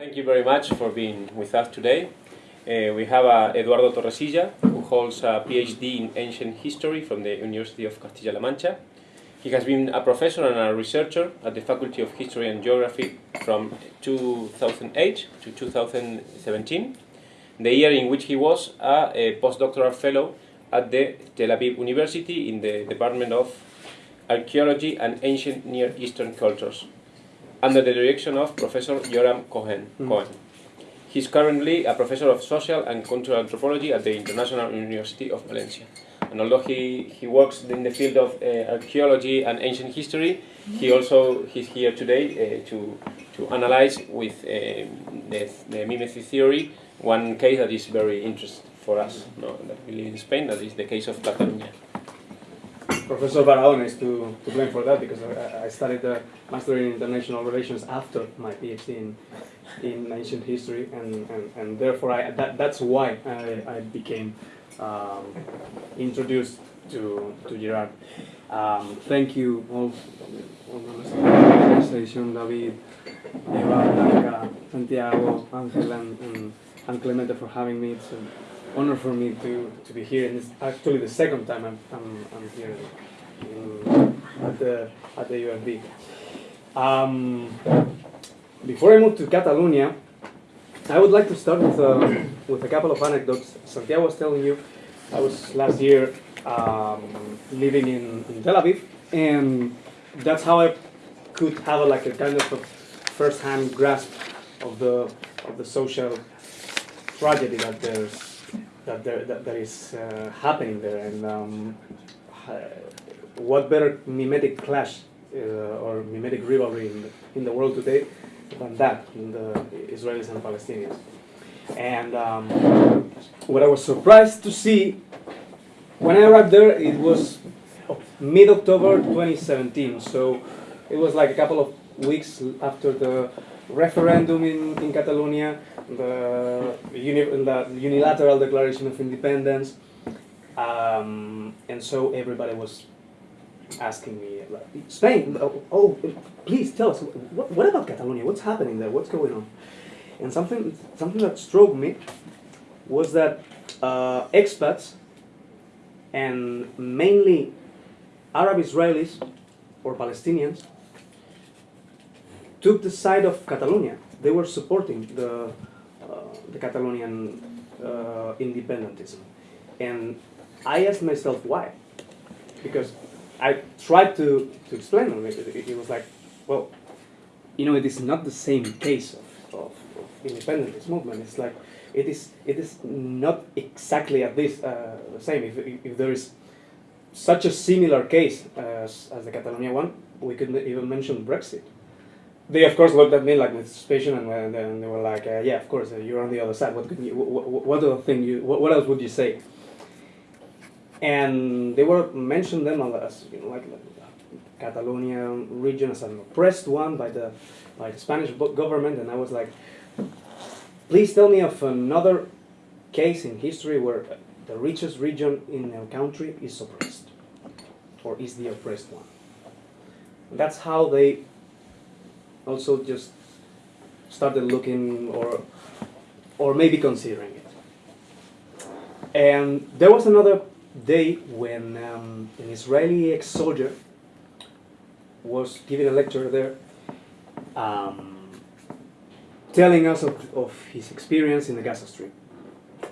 Thank you very much for being with us today. Uh, we have uh, Eduardo Torresilla, who holds a PhD in ancient history from the University of Castilla-La Mancha. He has been a professor and a researcher at the Faculty of History and Geography from 2008 to 2017, the year in which he was a, a postdoctoral fellow at the Tel Aviv University in the Department of Archaeology and Ancient Near Eastern Cultures, under the direction of Professor Yoram Cohen. Mm. Cohen. He's currently a professor of social and cultural anthropology at the International University of Valencia. And although he, he works in the field of uh, archaeology and ancient history, he also he's here today uh, to, to analyze with um, the, the mimesis theory one case that is very interesting for us, no, that we live in Spain, that is the case of Catalonia. Professor Barahona is to, to blame for that because I, I studied the Master in International Relations after my PhD in, in ancient history, and, and, and therefore I, that, that's why I, I became um, introduced to, to Girard. Um, thank you all, all the organization, David, Eva, Blanca, Santiago, Angel, and, and, and Clemente for having me. It's honor for me to, to be here, and it's actually the second time I'm, I'm, I'm here in, at, the, at the UFV. Um, before I move to Catalonia, I would like to start with a, with a couple of anecdotes. Santiago was telling you, I was last year um, living in, in Tel Aviv, and that's how I could have a, like a kind of a first-hand grasp of the of the social tragedy that there's that there that, that is uh, happening there, and um, uh, what better mimetic clash uh, or mimetic rivalry in the, in the world today than that in the Israelis and Palestinians. And um, what I was surprised to see when I arrived there, it was mid-October 2017. So it was like a couple of weeks after the referendum in, in Catalonia, the, uni the unilateral declaration of independence. Um, and so everybody was asking me, Spain, oh, oh, please tell us, what, what about Catalonia? What's happening there? What's going on? And something, something that struck me was that uh, expats and mainly Arab Israelis or Palestinians took the side of Catalonia. They were supporting the, the Catalonian uh, independentism. And I asked myself why. Because I tried to, to explain them. It, it, it was like, well, you know, it is not the same case of, of, of independentist movement. It's like, it is, it is not exactly at this uh, the same. If, if there is such a similar case as, as the Catalonia one, we could even mention Brexit. They of course looked at me like with suspicion, and, then they were like, uh, "Yeah, of course, uh, you're on the other side. What could you, what, what other thing you, what, what else would you say?" And they were mentioned them as you know, like, like Catalonia region as an oppressed one by the by the Spanish government, and I was like, Please tell me of another case in history where the richest region in a country is oppressed, or is the oppressed one. That's how they also just started looking or or maybe considering it. And there was another day when um, an Israeli ex-soldier was giving a lecture there. Um, telling us of, of his experience in the Gaza Strip.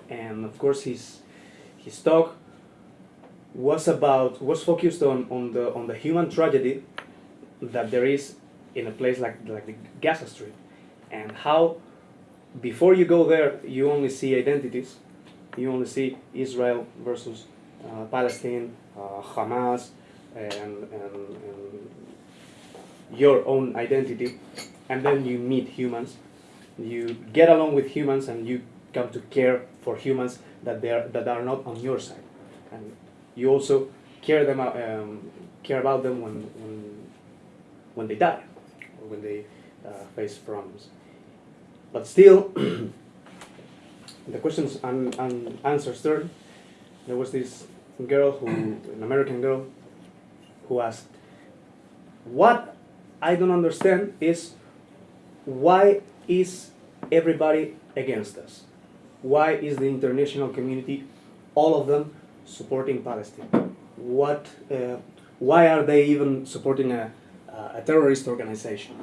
And of course his, his talk was about, was focused on, on, the, on the human tragedy that there is in a place like, like the Gaza Strip. And how before you go there, you only see identities. You only see Israel versus uh, Palestine, uh, Hamas, and, and, and your own identity. And then you meet humans you get along with humans and you come to care for humans that they are, that are not on your side, and you also care them um, care about them when when when they die when they uh, face problems. But still, the questions and, answers turn. There was this girl who, an American girl, who asked, "What I don't understand is why is everybody against us? Why is the international community, all of them, supporting Palestine? What, uh, why are they even supporting a, a terrorist organization?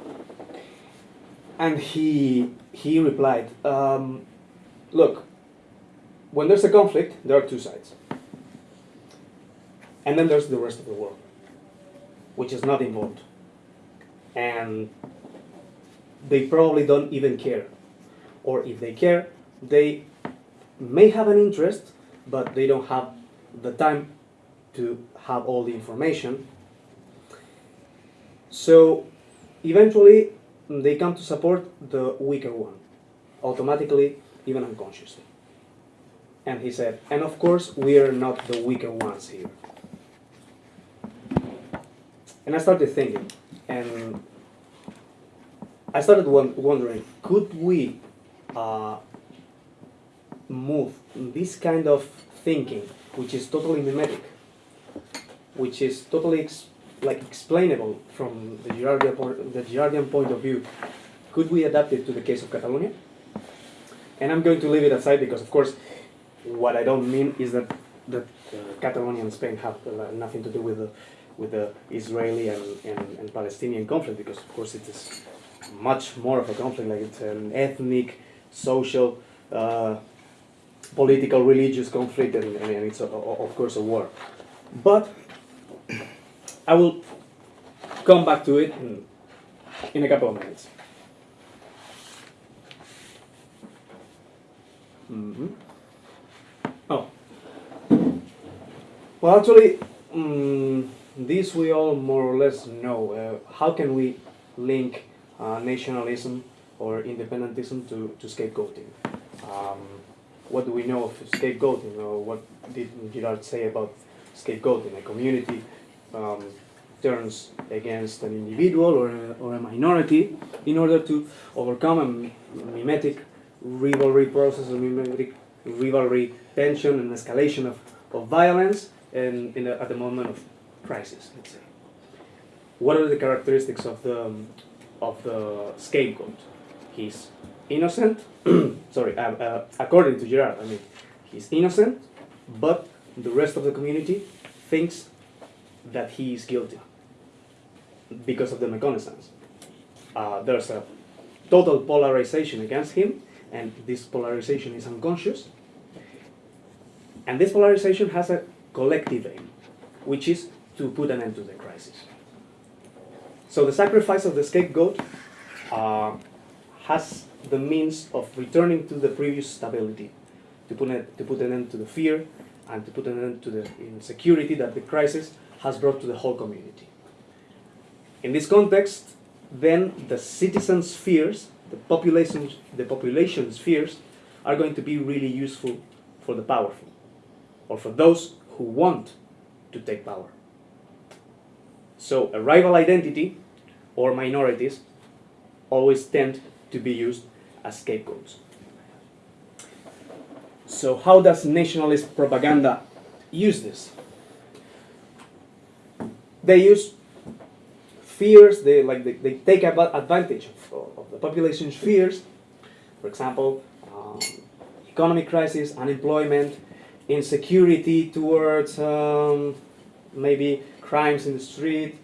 And he, he replied, um, look, when there's a conflict, there are two sides. And then there's the rest of the world, which is not involved. And they probably don't even care. Or if they care, they may have an interest, but they don't have the time to have all the information. So eventually they come to support the weaker one, automatically, even unconsciously. And he said, and of course we are not the weaker ones here. And I started thinking, and I started wondering, could we uh, move this kind of thinking, which is totally mimetic, which is totally like explainable from the Girardian, the Girardian point of view, could we adapt it to the case of Catalonia? And I'm going to leave it aside because, of course, what I don't mean is that that uh, Catalonia and Spain have uh, nothing to do with the with the Israeli and, and, and, Palestinian conflict because of course it is much more of a conflict like it's an ethnic, social, uh, political, religious conflict and, and it's a, of course a war. But I will come back to it in, in a couple of minutes. Mm -hmm. Oh. Well, actually, um, this we all more or less know. Uh, how can we link uh, nationalism or independentism to, to scapegoating? Um, what do we know of scapegoating? Or what did Girard say about scapegoating? A community um, turns against an individual or a, or a minority in order to overcome a mimetic rivalry process, a mimetic rivalry tension and escalation of, of violence and a, at the moment of crisis, let's say. What are the characteristics of the, um, of the scapegoat? He's innocent, sorry, uh, uh, according to Girard, I mean, he's innocent, but the rest of the community thinks that he is guilty because of the méconnaissance. Uh, there's a total polarization against him, and this polarization is unconscious. And this polarization has a collective aim, which is to put an end to the crisis. So the sacrifice of the scapegoat uh, has the means of returning to the previous stability, to put, to put an end to the fear and to put an end to the insecurity that the crisis has brought to the whole community. In this context, then the citizens' fears, the population, the population's fears, are going to be really useful for the powerful, or for those who want to take power. So a rival identity or minorities always tend to be used as scapegoats. So how does nationalist propaganda use this? They use fears, they, like, they, they take advantage of, of the population's fears, for example, um, economic crisis, unemployment, insecurity towards um, maybe crimes in the street,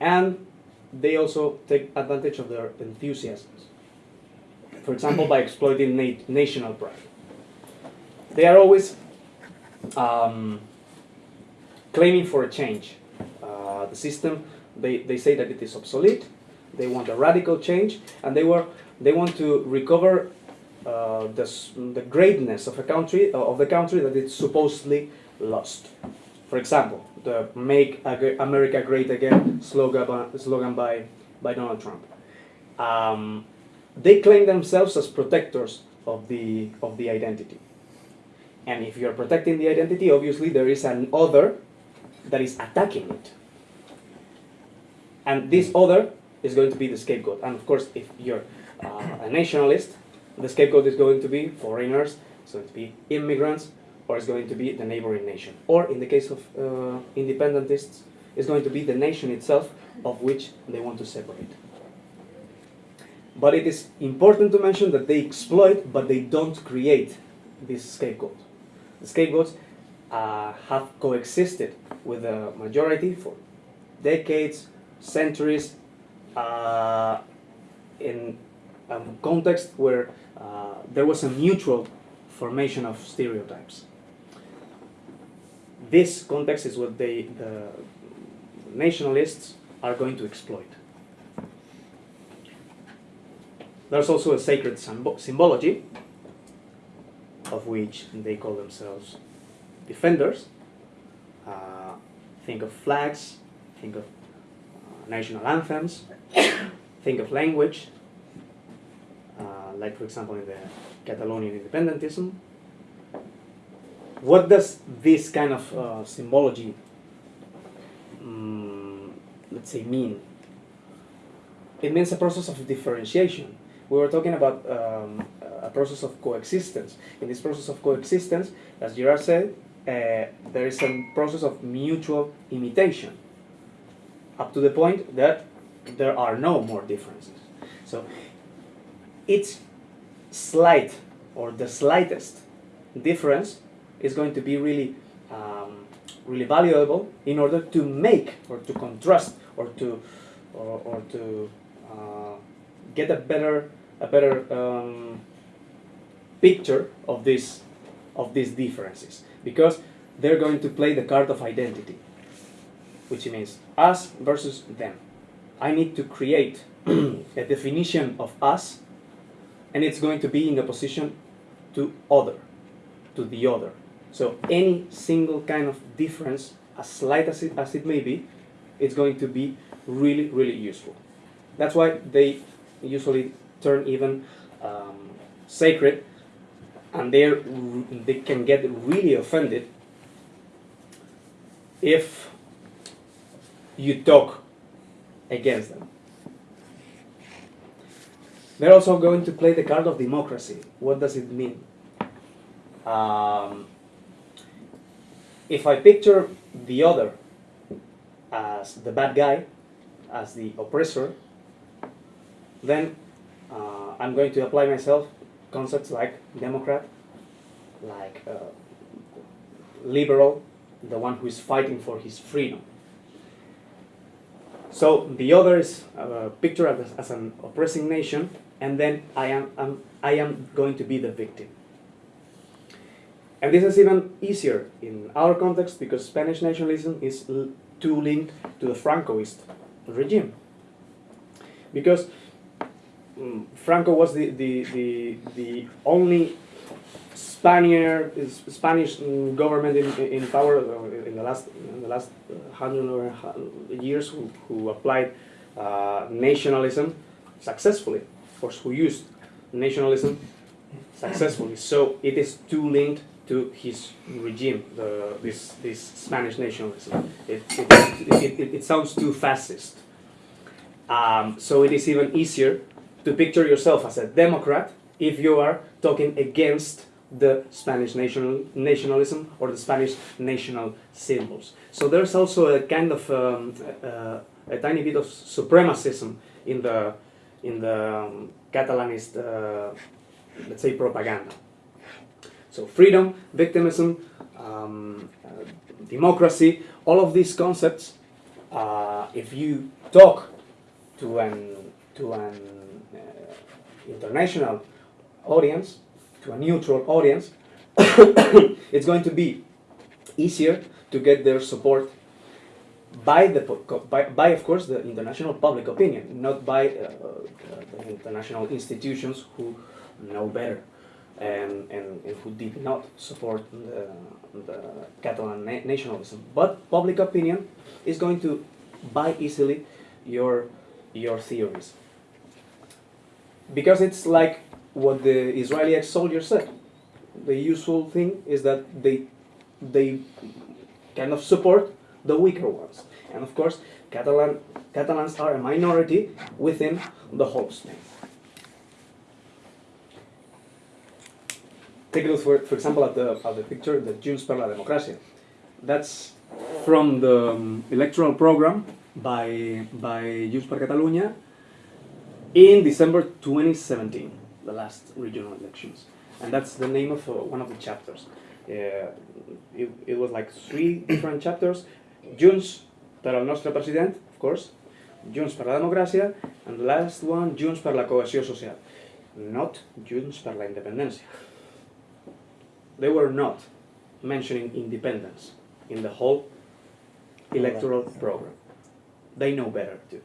and they also take advantage of their enthusiasms. For example, by exploiting na national pride. They are always um, claiming for a change. Uh, the system, they, they say that it is obsolete, they want a radical change, and they, were, they want to recover uh, the, the greatness of a country, uh, of the country that it's supposedly lost. For example, the Make America Great Again slogan by, slogan by, by Donald Trump. Um, they claim themselves as protectors of the, of the identity. And if you're protecting the identity, obviously there is an other that is attacking it. And this other is going to be the scapegoat. And of course, if you're uh, a nationalist, the scapegoat is going to be foreigners, it's going to be immigrants, or it's going to be the neighboring nation. Or in the case of uh, independentists, it's going to be the nation itself of which they want to separate. But it is important to mention that they exploit, but they don't create this scapegoat. The scapegoats uh, have coexisted with the majority for decades, centuries, uh, in a context where uh, there was a mutual formation of stereotypes. This context is what they, the nationalists are going to exploit. There's also a sacred symbo- symbology, of which they call themselves defenders. Uh, think of flags, think of uh, national anthems, think of language, uh, like for example in the Catalonian independentism. What does this kind of uh, symbology, mm, let's say, mean? It means a process of differentiation. We were talking about um, a process of coexistence. In this process of coexistence, as Girard said, uh, there is a process of mutual imitation, up to the point that there are no more differences. So, each slight or the slightest difference is going to be really, um, really valuable in order to make or to contrast or to, or, or to uh, get a better, a better um, picture of this, of these differences because they're going to play the card of identity, which means us versus them. I need to create a definition of us, and it's going to be in opposition to other, to the other. So any single kind of difference, as slight as it, as it may be, it's going to be really, really useful. That's why they usually turn even um, sacred, and they they can get really offended if you talk against them. They're also going to play the card of democracy. What does it mean? Um, if I picture the other as the bad guy, as the oppressor, then uh, I'm going to apply myself concepts like democrat, like uh, liberal, the one who is fighting for his freedom. So the other is uh, pictured as, as an oppressing nation, and then I am, I'm, I am going to be the victim. And this is even easier in our context because Spanish nationalism is too linked to the Francoist regime. Because Franco was the, the, the, the only Spaniard, Spanish government in, in power in the last, in the last uh, hundred or years who, who applied uh, nationalism successfully. Course, who used nationalism successfully. So it is too linked to his regime, the, this, this Spanish nationalism. It, it, it, it, it sounds too fascist. Um, so it is even easier to picture yourself as a Democrat if you are talking against the Spanish national, nationalism or the Spanish national symbols. So there's also a kind of um, uh, a tiny bit of supremacism in the in the um, Catalanist, uh, let's say, propaganda. So freedom, victimism, um, uh, democracy, all of these concepts, uh, if you talk to an to an international audience, to a neutral audience, it's going to be easier to get their support by the by, by of course the international public opinion, not by uh, uh, the international institutions who know better and, and, and who did not support the, the Catalan na- nationalism. But public opinion is going to buy easily your your theories because it's like what the Israeli ex-soldier said. The usual thing is that they they kind of support the weaker ones, and of course, Catalan Catalans are a minority within the whole Spain. Take a look, for, for example, at the, at the picture, the Junts per la Democracia. That's from the um, electoral program by, by Junts per Catalunya in December 2017, the last regional elections. And that's the name of uh, one of the chapters. Uh, it, it was like three different chapters. Junts per al nostre president, of course. Junts per la democràcia. And the last one, Junts per la cohesió social. Not Junts per la independencia. They were not mentioning independence in the whole electoral program. They know better too.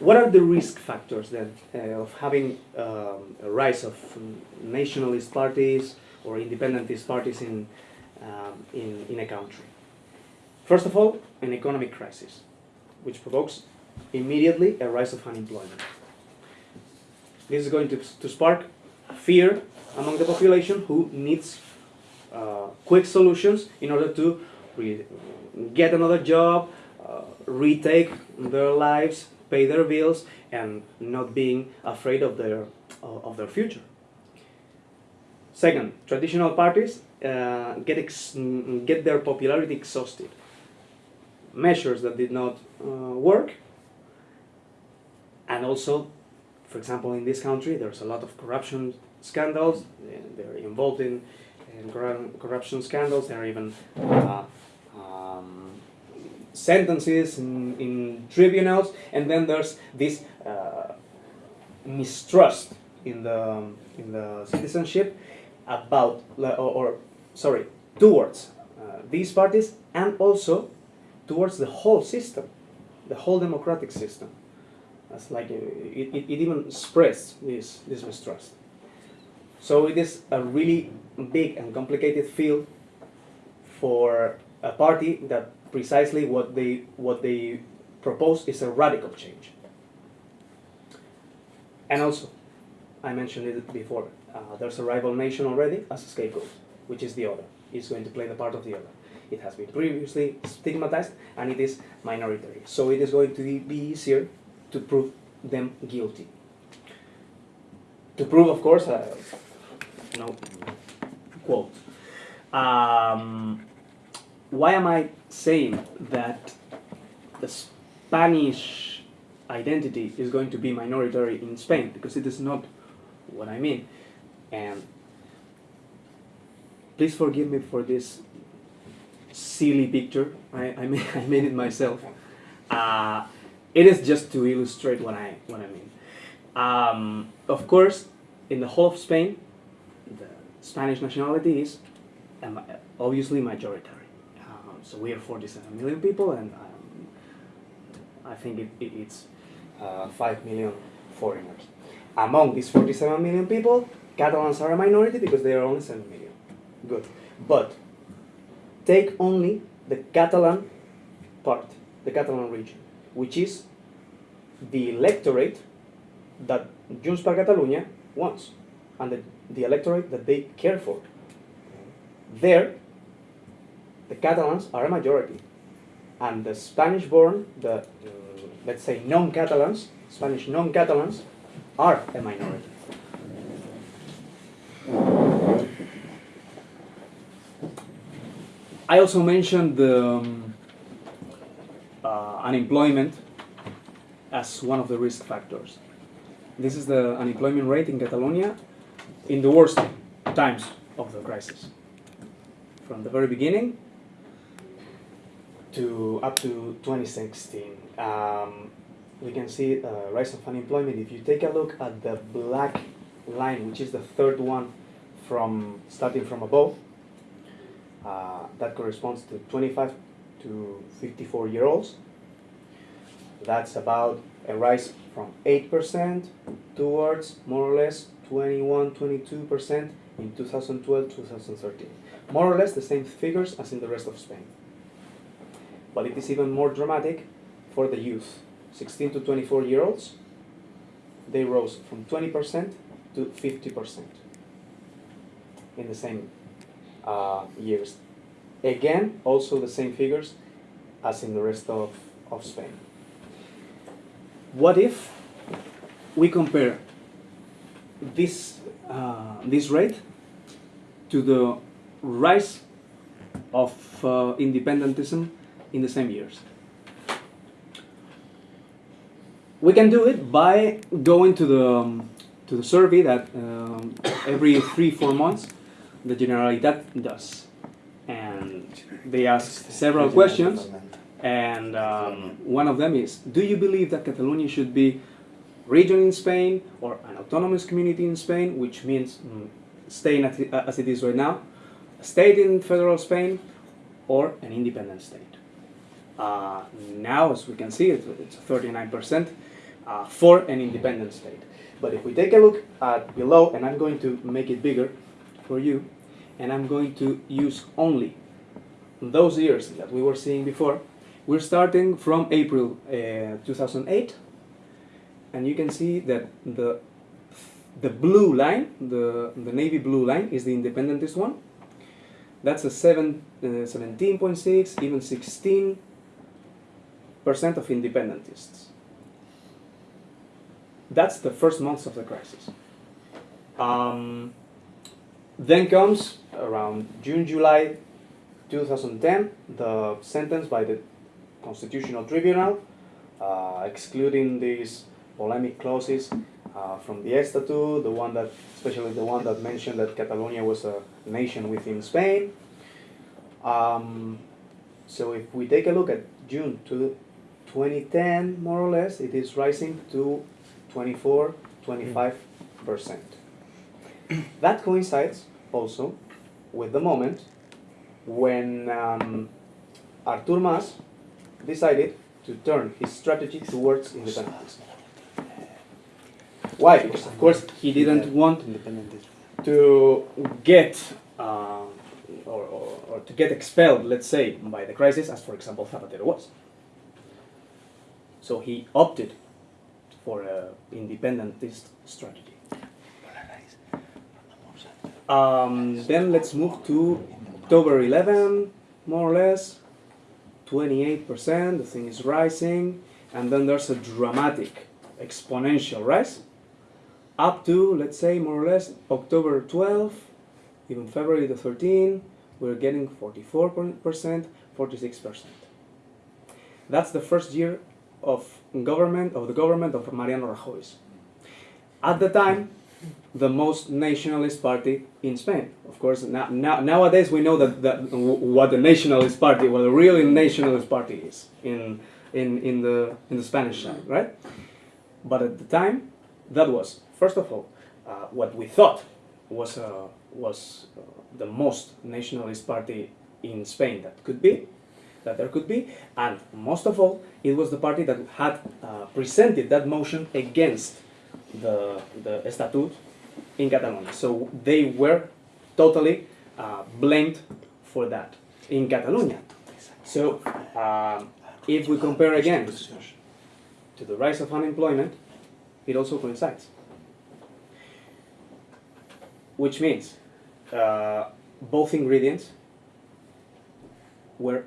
What are the risk factors then uh, of having um, a rise of nationalist parties or independentist parties in, um, in, in a country? First of all, an economic crisis, which provokes immediately a rise of unemployment. This is going to, to spark fear among the population who needs uh, quick solutions in order to get another job, uh, retake their lives, pay their bills, and not being afraid of their, of their future. Second, traditional parties uh, get, get their popularity exhausted. Measures that did not uh, work, and also, for example, in this country, there's a lot of corruption scandals. They're involved in, in corruption scandals. They're even uh, sentences in, in, tribunals, and then there's this uh, mistrust in the in the citizenship about or, or sorry towards uh, these parties and also towards the whole system, the whole democratic system. That's like it, it, it even spreads this this mistrust. So it is a really big and complicated field for a party that precisely what they what they propose is a radical change. And also, I mentioned it before. Uh, there's a rival nation already as a scapegoat, which is the other. It's going to play the part of the other. It has been previously stigmatized and it is minority. So it is going to be easier to prove them guilty. To prove, of course, uh, no quote. Um, why am I saying that the Spanish identity is going to be minority in Spain? Because it is not what I mean. And please forgive me for this silly picture. I, I, made, I made it myself. Uh, it is just to illustrate what I, what I mean. Um, of course, in the whole of Spain, the Spanish nationality is obviously obviously majority. So we are 47 million people, and um, I think it, it, it's uh, 5 million foreigners. Among these 47 million people, Catalans are a minority because they are only 7 million. Good. But take only the Catalan part, the Catalan region, which is the electorate that Junts per Catalunya wants, and the, the electorate that they care for. There, the Catalans are a majority. And the Spanish-born, the, let's say, non-Catalans, Spanish non-Catalans, are a minority. I also mentioned the um, uh, unemployment as one of the risk factors. This is the unemployment rate in Catalonia in the worst times of the crisis. From the very beginning, to up to 2016. Um, we can see a rise of unemployment. If you take a look at the black line, which is the third one from starting from above, uh, that corresponds to 25 to 54 year olds. That's about a rise from 8% towards more or less 21, 22% in 2012, 2013. More or less the same figures as in the rest of Spain but it is even more dramatic for the youth. 16 to 24 year olds, they rose from 20% to 50% in the same uh, years. Again, also the same figures as in the rest of, of Spain. What if we compare this, uh, this rate to the rise of uh, independentism in the same years. we can do it by going to the um, to the survey that um, every three four months the Generalitat does, and they ask several questions, and um, one of them is: Do you believe that Catalonia should be region in Spain or an autonomous community in Spain, which means mm, staying as it is right now, a state in federal Spain, or an independent state? Uh, now, as we can see, it's, it's 39% uh, for an independent state. But if we take a look at below, and I'm going to make it bigger for you, and I'm going to use only those years that we were seeing before, we're starting from April uh, 2008, and you can see that the the blue line, the, the navy blue line, is the independentist one. That's a seven, uh, 17.6, even 16 percent of independentists. That's the first months of the crisis. Um, then comes around June, July 2010, the sentence by the Constitutional Tribunal, uh, excluding these polemic clauses uh, from the Estatute, the one that, especially the one that mentioned that Catalonia was a nation within Spain. Um, so if we take a look at June to 2010, more or less, it is rising to 24, 25 percent. That coincides also with the moment when um, Artur Mas decided to turn his strategy towards independence. Why? Because of course he didn't want to get uh, or, or, or to get expelled, let's say, by the crisis, as for example Zapatero was. So he opted for an independentist strategy. Um, then let's move to October 11, more or less, 28%, the thing is rising, and then there's a dramatic exponential rise up to, let's say, more or less October 12, even February the 13, we're getting 44%, 46%. That's the first year of government of the government of Mariano Rajoy. At the time, the most nationalist party in Spain. Of course, now, now, nowadays we know that, that what the nationalist party, what the really nationalist party is in, in, in, the, in the Spanish side, right? But at the time, that was, first of all, uh, what we thought was, uh, was uh, the most nationalist party in Spain that could be, that there could be, and most of all, it was the party that had uh, presented that motion against the, the statute in Catalonia. So they were totally uh, blamed for that in Catalonia. So um, if we compare again to the rise of unemployment, it also coincides. Which means uh, both ingredients were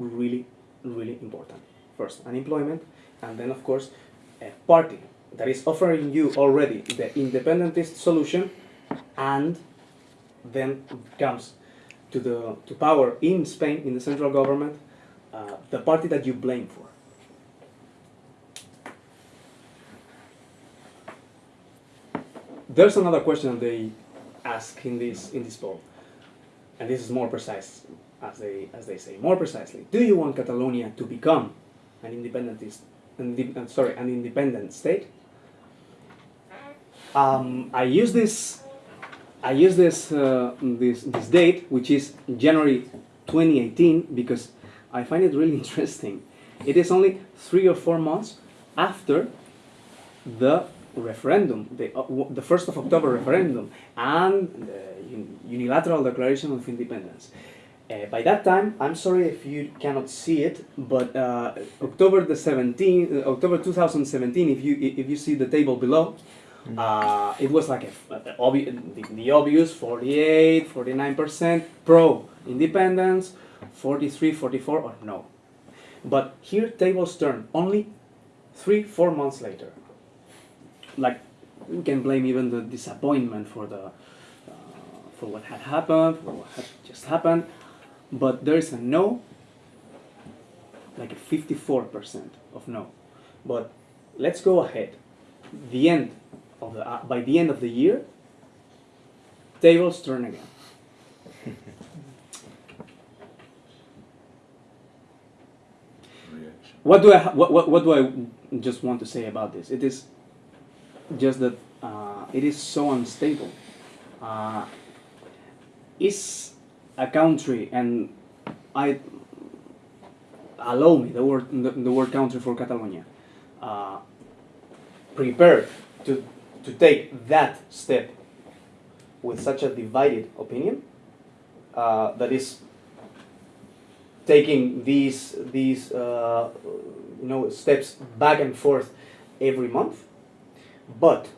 really, really important. First, unemployment, and then, of course, a party that is offering you already the independentist solution, and then comes to the to power in Spain in the central government, uh, the party that you blame for. There's another question they ask in this in this poll, and this is more precise, as they as they say more precisely. Do you want Catalonia to become an independentist, sorry, an independent state? Um, I use this. I use this uh, this this date, which is January 2018, because I find it really interesting. It is only three or four months after the referendum, the uh, the first of October referendum, and the unilateral declaration of independence. Uh, by that time, I'm sorry if you cannot see it, but uh, October the 17th, uh, October 2017, if you if you see the table below, uh, it was like a, a obvi- the, the obvious 48, 49% pro independence, 43, 44 or no. But here tables turn only three, four months later. Like you can blame even the disappointment for the uh, for what had happened, for what had just happened, but there is a no, like a 54% of no. But let's go ahead. The end of the uh, by the end of the year, tables turn again. What do I what, what, what do I just want to say about this? It is just that uh, it is so unstable. Uh, is a country and I allow me the word the, the word country for Catalonia. Uh, prepared to to take that step with such a divided opinion uh, that is taking these these uh, you know steps back and forth every month. But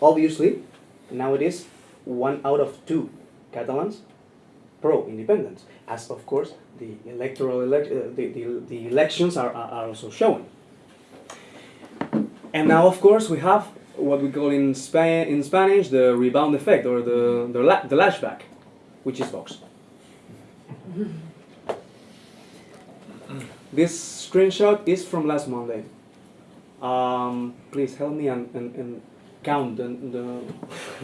obviously nowadays one out of two Catalans pro independence as of course the electoral elec- uh, the, the, the elections are, are also showing and now of course we have what we call in Spain in Spanish the rebound effect or the the, la- the lashback which is Vox This screenshot is from last Monday. Um, please help me and, and, and count the,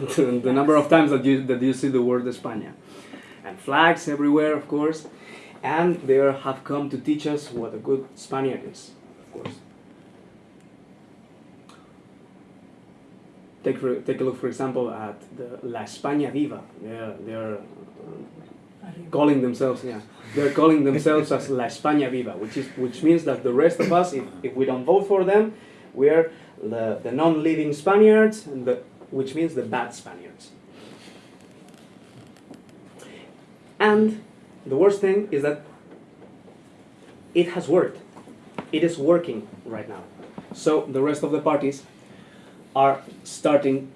the, the number of times that you, that you see the word España. And flags everywhere, of course. And they have come to teach us what a good Spaniard is, of course. Take, for, take a look, for example, at the La España Viva. They're, they're uh, calling themselves, yeah, they're calling themselves as La España Viva, which is which means that the rest of us, if, if we don't vote for them, we're the, the non-living Spaniards, the, which means the bad Spaniards. And the worst thing is that it has worked. It is working right now. So the rest of the parties are starting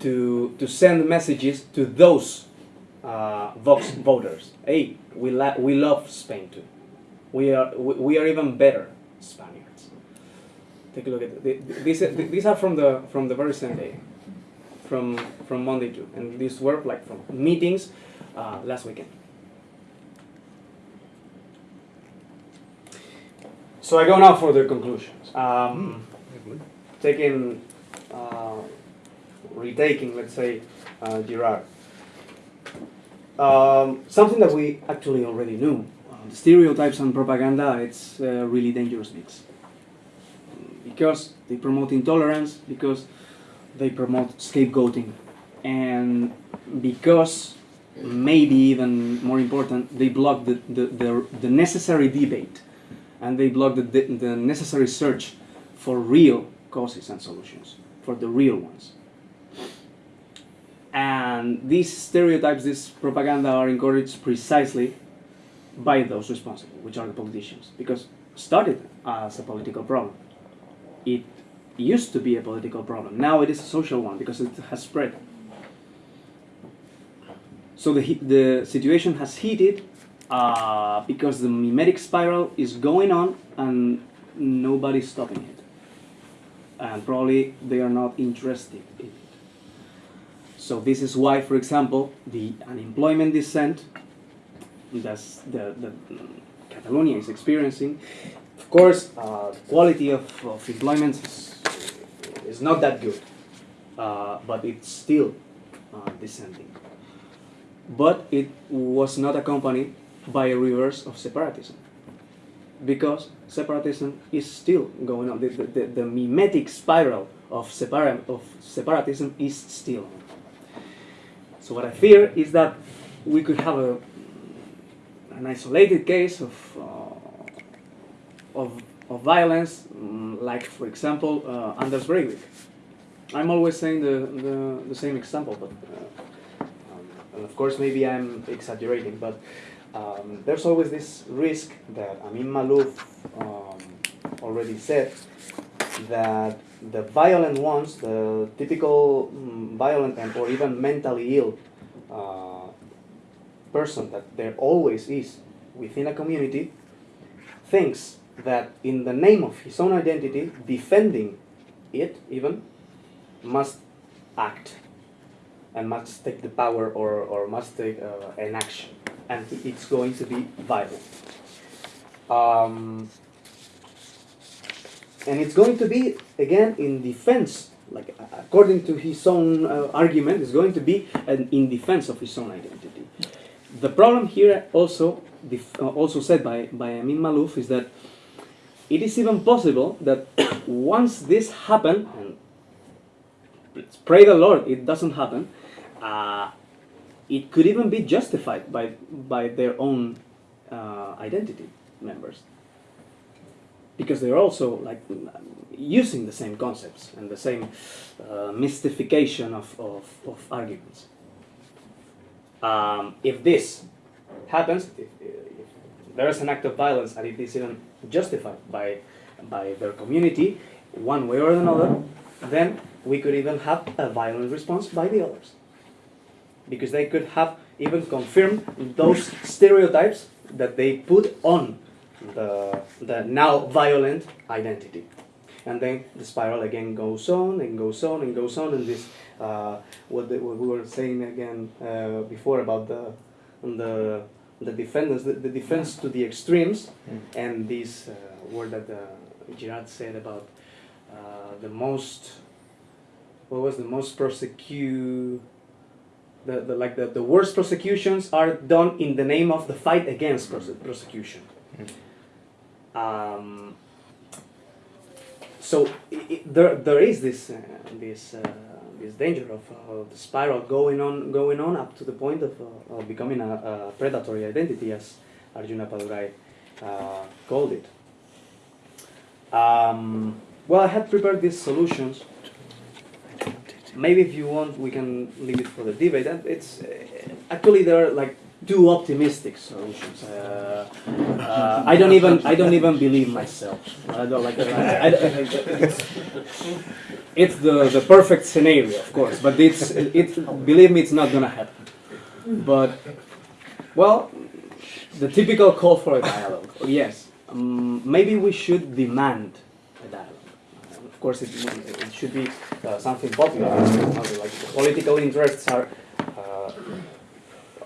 to, to send messages to those uh, Vox voters. Hey, we, we love Spain too. We are, we, we are even better Spaniards. Take a look at it. These, these are from the, from the very same day, from, from Monday too. And these were like from meetings uh, last weekend. So I go now for the conclusions. Um, taking, uh, retaking, let's say, uh, Girard. Um, something that we actually already knew. Uh, stereotypes and propaganda, it's a really dangerous mix. Because they promote intolerance, because they promote scapegoating, and because, maybe even more important, they block the, the, the, the necessary debate and they block the, the, the necessary search for real causes and solutions, for the real ones. And these stereotypes, this propaganda are encouraged precisely by those responsible, which are the politicians, because started as a political problem. It used to be a political problem. Now it is a social one because it has spread. So the, the situation has heated uh, because the mimetic spiral is going on and nobody's stopping it. And probably they are not interested in it. So this is why, for example, the unemployment descent that the, the Catalonia is experiencing, of course, uh, quality of, of employment is, is not that good, uh, but it's still uh, descending. But it was not accompanied by a reverse of separatism, because separatism is still going on. The, the, the, the mimetic spiral of, separa- of separatism is still on. So what I fear is that we could have a, an isolated case of, uh, of, of violence, mm, like for example uh, Anders Breivik. I'm always saying the, the, the same example, but uh, um, and of course maybe I'm exaggerating, but um, there's always this risk that Amin Maalouf um, already said that the violent ones, the typical mm, violent and or even mentally ill uh, person that there always is within a community, thinks that in the name of his own identity, defending it even, must act and must take the power or, or must take uh, an action. And it's going to be violent. Um, and it's going to be again in defense, like according to his own uh, argument, it's going to be an, in defense of his own identity. The problem here also, uh, also said by, by Amin Maalouf, is that it is even possible that once this happened, and pray the Lord it doesn't happen, uh, it could even be justified by, by their own uh, identity members. Because they're also like using the same concepts and the same uh, mystification of, of, of arguments. Um, if this happens, if, if there is an act of violence and it is even justified by, by their community, one way or another, then we could even have a violent response by the others. Because they could have even confirmed those stereotypes that they put on the, the now violent identity. And then the spiral again goes on and goes on and goes on, and this, uh, what, the, what we were saying again uh, before about the, the, the defenders, the, the defense to the extremes, and this uh, word that uh, Girard said about uh, the most, what was the most persecute, the, the, like the, the worst persecutions are done in the name of the fight against perse- persecution. Um, so i i there, there is this, uh, this, uh, this danger of uh, the spiral going on, going on up to the point of, uh, of becoming a, a predatory identity, as Arjun Appadurai uh, called it. Um, well, I had prepared these solutions. Maybe if you want, we can leave it for the debate. It's uh, actually there are like two optimistic solutions. Uh, uh, I don't even I don't even believe myself. I don't like. I, I, it's, it's the the perfect scenario, of course, but it's it. Believe me, it's not gonna happen. But well, the typical call for a dialogue. Yes, um, maybe we should demand a dialogue. Uh, Of course, it, it should be uh, something popular. Like political interests are, uh,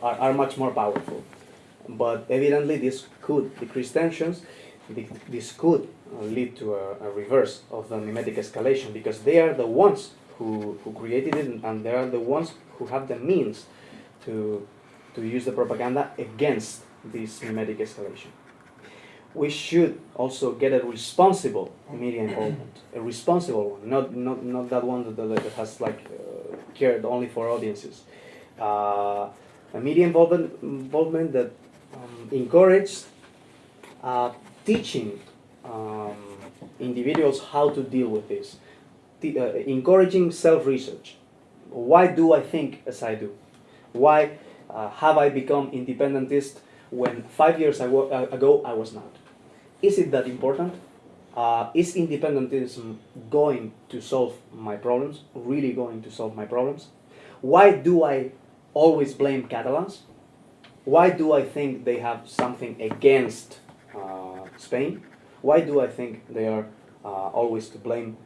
are are much more powerful. But evidently, this could decrease tensions. This could lead to a, a reverse of the mimetic escalation because they are the ones who, who created it and they are the ones who have the means to, to use the propaganda against this mimetic escalation. We should also get a responsible media involvement, a responsible one, not, not, not that one that, that has like uh, cared only for audiences. Uh, a media involvement, involvement that um, encouraged uh, teaching um, individuals how to deal with this, T- uh, encouraging self-research. Why do I think as I do? Why uh, have I become independentist when five years ago, uh, I was not? Is it that important? Uh, is independentism going to solve my problems? Really going to solve my problems? Why do I always blame Catalans? Why do I think they have something against uh, Spain? Why do I think they are uh, always to blame?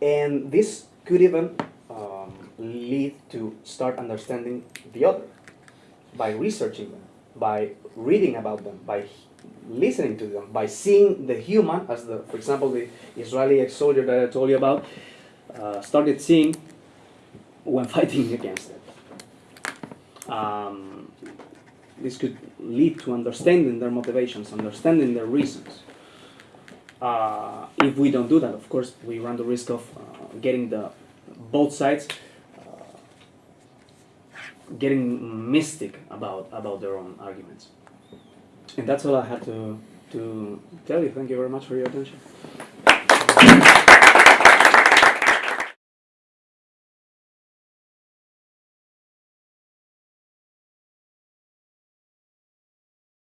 And this could even um, lead to start understanding the other by researching them, by reading about them, by listening to them, by seeing the human, as the, for example, the Israeli ex-soldier that I told you about, uh, started seeing when fighting against it. Um, this could lead to understanding their motivations, understanding their reasons. Uh, if we don't do that, of course, we run the risk of uh, getting the both sides uh, getting mystic about about their own arguments. And that's all I had to to tell you. Thank you very much for your attention.